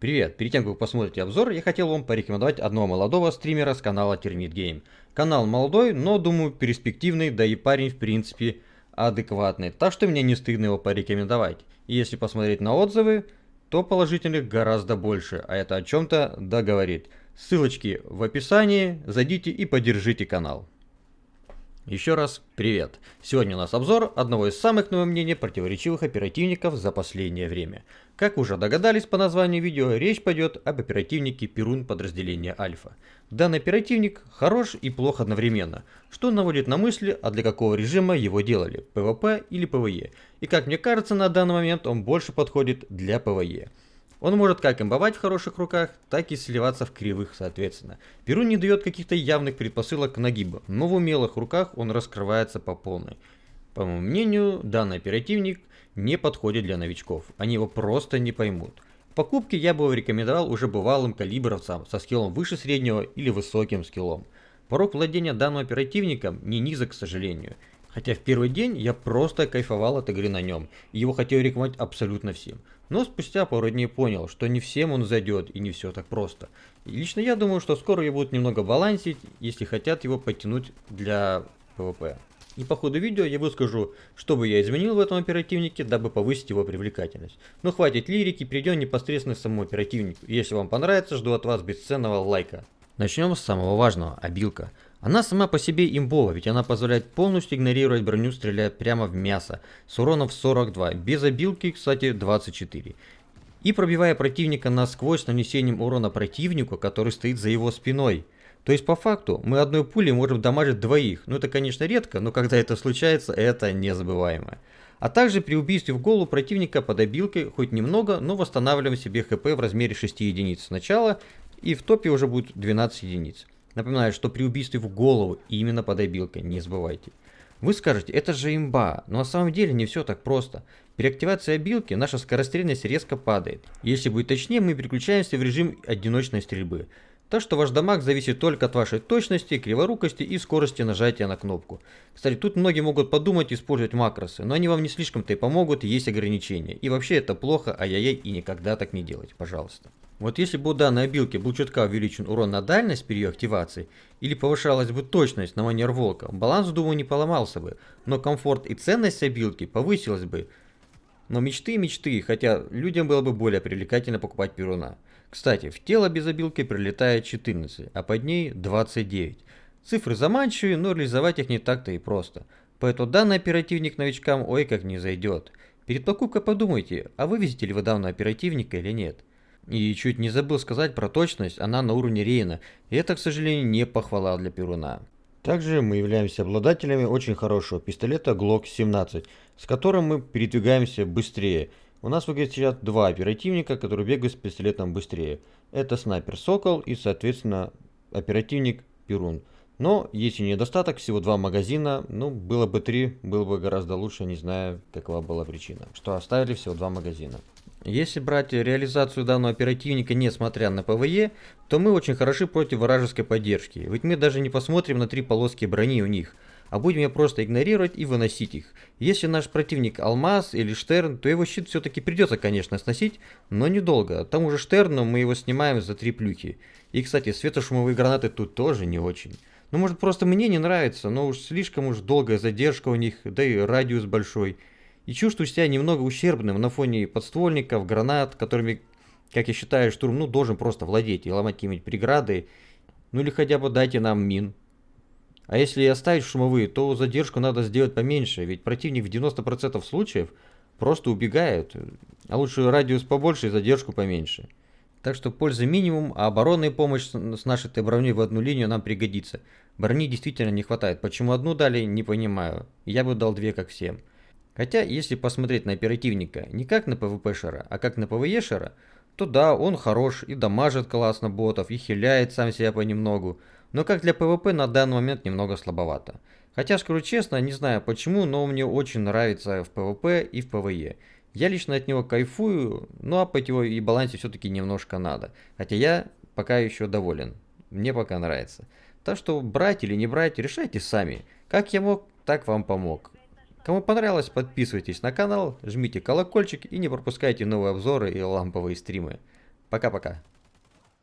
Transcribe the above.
Привет! Перед тем, как вы посмотрите обзор, я хотел вам порекомендовать одного молодого стримера с канала Termit Game. Канал молодой, но, думаю, перспективный, да и парень, в принципе, адекватный. Так что мне не стыдно его порекомендовать. И если посмотреть на отзывы, то положительных гораздо больше, а это о чем-то договорит. Ссылочки в описании, зайдите и поддержите канал. Еще раз привет! Сегодня у нас обзор одного из самых, на мое мнение, противоречивых оперативников за последнее время. Как уже догадались по названию видео, речь пойдет об оперативнике Перун подразделения Альфа. Данный оперативник хорош и плох одновременно, что наводит на мысли, а для какого режима его делали, ПВП или ПВЕ. И как мне кажется, на данный момент он больше подходит для ПВЕ. Он может как имбовать в хороших руках, так и сливаться в кривых соответственно. Перун не дает каких-то явных предпосылок к нагибу, но в умелых руках он раскрывается по полной. По моему мнению, данный оперативник не подходит для новичков, они его просто не поймут. В покупке я бы рекомендовал уже бывалым калибровцам со скиллом выше среднего или высоким скиллом. Порог владения данным оперативником не низок, к сожалению. Хотя в первый день я просто кайфовал от игры на нем, и его хотел рекомендовать абсолютно всем. Но спустя пару дней понял, что не всем он зайдет и не все так просто. И лично я думаю, что скоро его будут немного балансить, если хотят его подтянуть для PvP. И по ходу видео я выскажу, что бы я изменил в этом оперативнике, дабы повысить его привлекательность. Но хватит лирики, перейдем непосредственно к самому оперативнику. Если вам понравится, жду от вас бесценного лайка. Начнем с самого важного, обилка. Она сама по себе имбова, ведь она позволяет полностью игнорировать броню, стреляя прямо в мясо, с уроном в 42, без обилки, кстати, 24. И пробивая противника насквозь с нанесением урона противнику, который стоит за его спиной. То есть по факту мы одной пулей можем дамажить двоих, ну это конечно редко, но когда это случается, это незабываемо. А также при убийстве в голову противника под обилкой хоть немного, но восстанавливаем себе хп в размере 6 единиц сначала, и в топе уже будет 12 единиц. Напоминаю, что при убийстве в голову именно под обилкой, не забывайте. Вы скажете, это же имба, но на самом деле не все так просто. При активации обилки наша скорострельность резко падает. Если быть точнее, мы переключаемся в режим одиночной стрельбы. Так что ваш дамаг зависит только от вашей точности, криворукости и скорости нажатия на кнопку. Кстати, тут многие могут подумать использовать макросы, но они вам не слишком-то и помогут, есть ограничения. И вообще это плохо, ай-яй-яй, и никогда так не делать, пожалуйста. Вот если бы у данной обилки был чутка увеличен урон на дальность при ее активации, или повышалась бы точность на манер волка, баланс, думаю, не поломался бы, но комфорт и ценность обилки повысилась бы. Но мечты и мечты, хотя людям было бы более привлекательно покупать перуна. Кстати, в тело без обилки прилетает 14, а под ней 29. Цифры заманчивые, но реализовать их не так-то и просто. Поэтому данный оперативник новичкам ой как не зайдет. Перед покупкой подумайте, а вывезете ли вы данного оперативника или нет. И чуть не забыл сказать про точность, она на уровне Рейна, и это, к сожалению, не похвала для Перуна. Также мы являемся обладателями очень хорошего пистолета Glock 17, с которым мы передвигаемся быстрее. У нас выглядит сейчас два оперативника, которые бегают с пистолетом быстрее. Это снайпер Сокол и, соответственно, оперативник Перун. Но есть и недостаток, всего два магазина, ну, было бы три, было бы гораздо лучше, не знаю, какова была причина, что оставили всего два магазина. Если брать реализацию данного оперативника, несмотря на ПВЕ, то мы очень хороши против вражеской поддержки, ведь мы даже не посмотрим на три полоски брони у них, а будем ее просто игнорировать и выносить их. Если наш противник Алмаз или Штерн, то его щит все-таки придется, конечно, сносить, но недолго. Тому же Штерну мы его снимаем за три плюхи. И, кстати, светошумовые гранаты тут тоже не очень. Ну, может, просто мне не нравится, но уж слишком уж долгая задержка у них, да и радиус большой и чувствую себя немного ущербным на фоне подствольников, гранат, которыми, как я считаю, штурм ну, должен просто владеть и ломать какие-нибудь преграды, ну или хотя бы дайте нам мин. А если оставить шумовые, то задержку надо сделать поменьше, ведь противник в 90% случаев просто убегает, а лучше радиус побольше и задержку поменьше. Так что польза минимум, а оборонная помощь с нашей броней в одну линию нам пригодится. Брони действительно не хватает. Почему одну дали, не понимаю. Я бы дал две, как всем. Хотя, если посмотреть на оперативника не как на PvP-шера, а как на PvE-шера, то да, он хорош и дамажит классно ботов, и хиляет сам себя понемногу, но как для PvP на данный момент немного слабовато. Хотя, скажу честно, не знаю почему, но мне очень нравится в PvP и в PvE. Я лично от него кайфую, но апать его и балансе все-таки немножко надо. Хотя я пока еще доволен. Мне пока нравится. Так что брать или не брать, решайте сами. Как я мог, так вам помог. Кому понравилось, подписывайтесь на канал, жмите колокольчик и не пропускайте новые обзоры и ламповые стримы. Пока-пока.